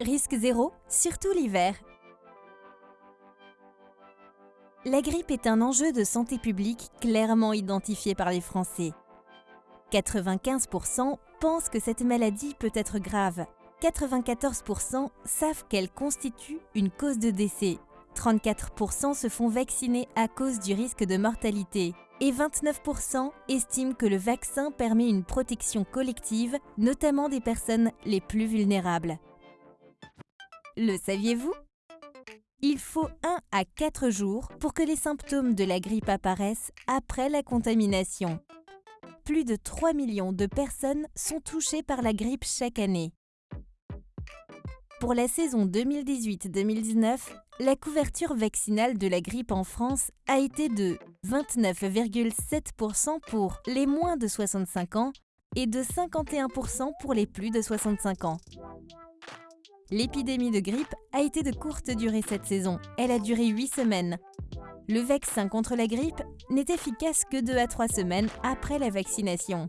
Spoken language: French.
risque zéro, surtout l'hiver. La grippe est un enjeu de santé publique clairement identifié par les Français. 95% pensent que cette maladie peut être grave. 94% savent qu'elle constitue une cause de décès. 34% se font vacciner à cause du risque de mortalité. Et 29% estiment que le vaccin permet une protection collective, notamment des personnes les plus vulnérables. Le saviez-vous? Il faut 1 à 4 jours pour que les symptômes de la grippe apparaissent après la contamination. Plus de 3 millions de personnes sont touchées par la grippe chaque année. Pour la saison 2018-2019, la couverture vaccinale de la grippe en France a été de 29,7% pour les moins de 65 ans et de 51% pour les plus de 65 ans. L'épidémie de grippe a été de courte durée cette saison. Elle a duré 8 semaines. Le vaccin contre la grippe n'est efficace que 2 à 3 semaines après la vaccination.